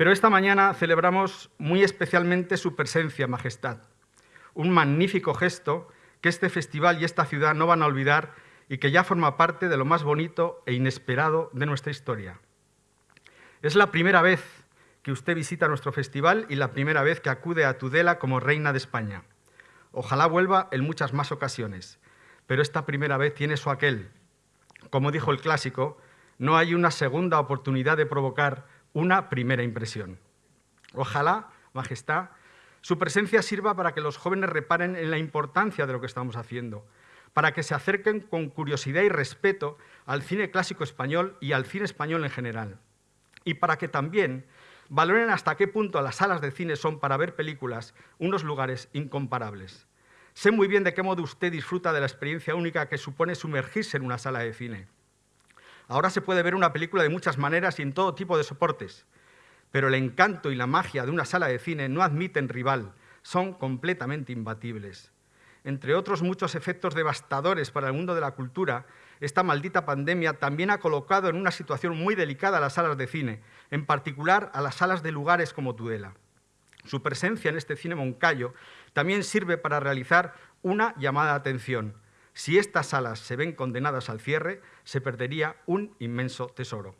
Pero esta mañana celebramos muy especialmente su presencia, Majestad, un magnífico gesto que este festival y esta ciudad no van a olvidar y que ya forma parte de lo más bonito e inesperado de nuestra historia. Es la primera vez que usted visita nuestro festival y la primera vez que acude a Tudela como reina de España. Ojalá vuelva en muchas más ocasiones, pero esta primera vez tiene su aquel. Como dijo el clásico, no hay una segunda oportunidad de provocar una primera impresión. Ojalá, Majestad, su presencia sirva para que los jóvenes reparen en la importancia de lo que estamos haciendo, para que se acerquen con curiosidad y respeto al cine clásico español y al cine español en general, y para que también valoren hasta qué punto las salas de cine son para ver películas unos lugares incomparables. Sé muy bien de qué modo usted disfruta de la experiencia única que supone sumergirse en una sala de cine. Ahora se puede ver una película de muchas maneras y en todo tipo de soportes, pero el encanto y la magia de una sala de cine no admiten rival, son completamente imbatibles. Entre otros muchos efectos devastadores para el mundo de la cultura, esta maldita pandemia también ha colocado en una situación muy delicada a las salas de cine, en particular a las salas de lugares como Tudela. Su presencia en este cine Moncayo también sirve para realizar una llamada de atención. Si estas salas se ven condenadas al cierre, se perdería un inmenso tesoro.